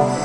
it.